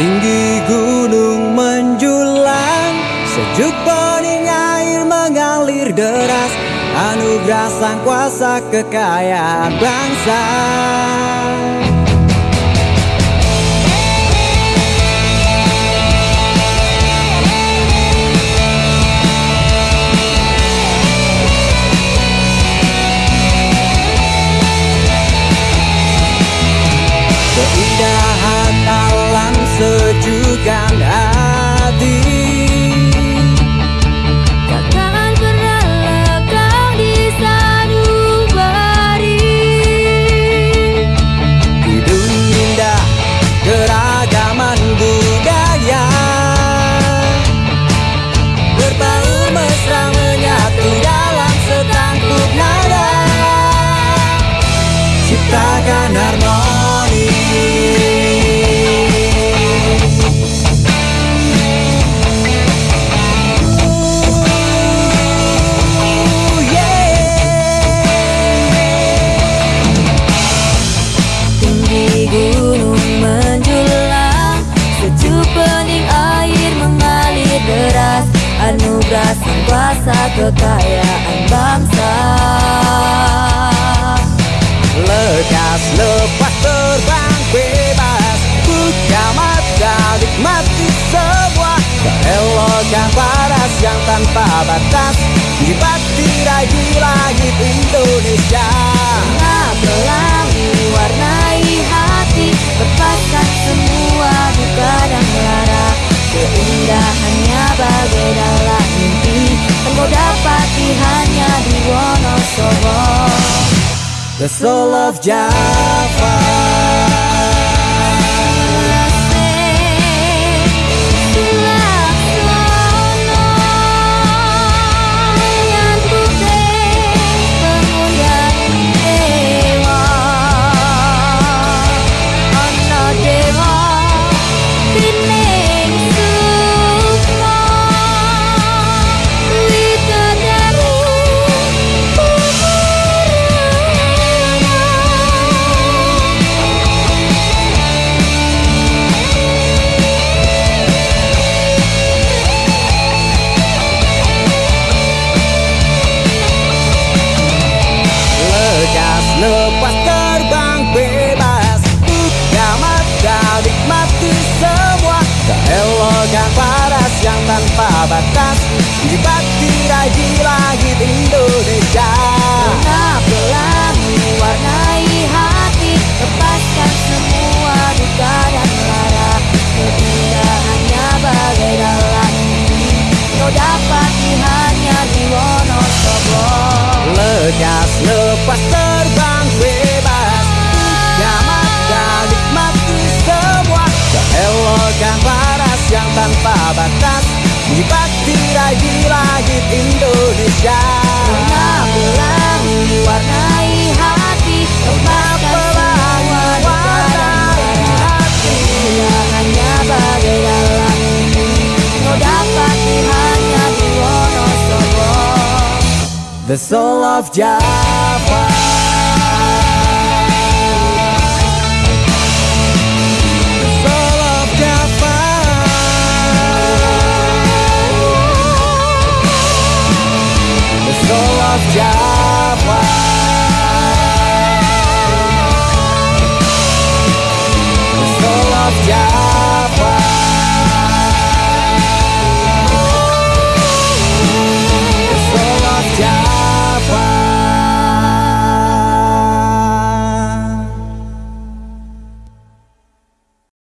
Tinggi gunung menjulang Sejuk bening air mengalir deras Anugerah sang kuasa kekayaan bangsa Ciptakan harmoni yeah. Tinggi gunung menjulang Sejuk bening air mengalir deras Anugerah sang kuasa kekayaan bangsa Lekas lepas terbang bebas. Buka mata nikmati semua Keelokan paras yang tanpa batas. Dibati di langit Indonesia. Bunga pelangi warnai hati. Lepaskan semua duka dan lara. Keindahannya bagai dalam mimpi. Dan kau dapati hanya di Wonosobo The soul of Java lepas terbang bebas. Buka mata nikmati semua. Keelokan paras yang tanpa batas. Dibati di langit Indonesia. Bunga pelangi warnai hati. Lepaskan semua duka dan lara Keindahannya bagai dalam mimpi Kau dapati hanya di Wonosobo. Lepas Di langit Indonesia. Bunga pelangi warnai hati Lepaskan semua bagai dalam Kau dapati hanya di Wonosobo. The soul of Java Java soul of